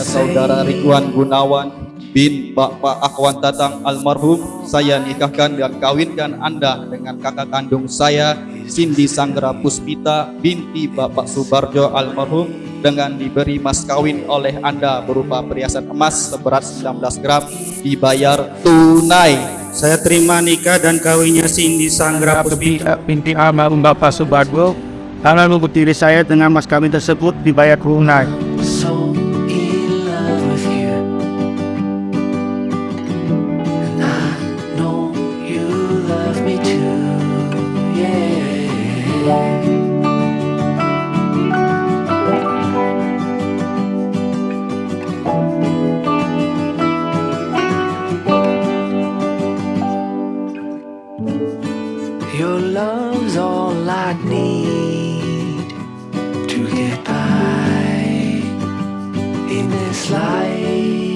saudara Ridwan Gunawan bin Bapak Akwan Tatang almarhum saya nikahkan dan kawinkan Anda dengan kakak kandung saya. Cindy Sanggera Puspita binti Bapak Subarjo almarhum dengan diberi mas kawin oleh Anda berupa perhiasan emas seberat 19 gram dibayar tunai. Saya terima nikah dan kawinnya Cindy Sanggra Puspita binti almarhum Bapak Subargo karena diri saya dengan mas kawin tersebut dibayar tunai. Your love's all I need to get by in this life.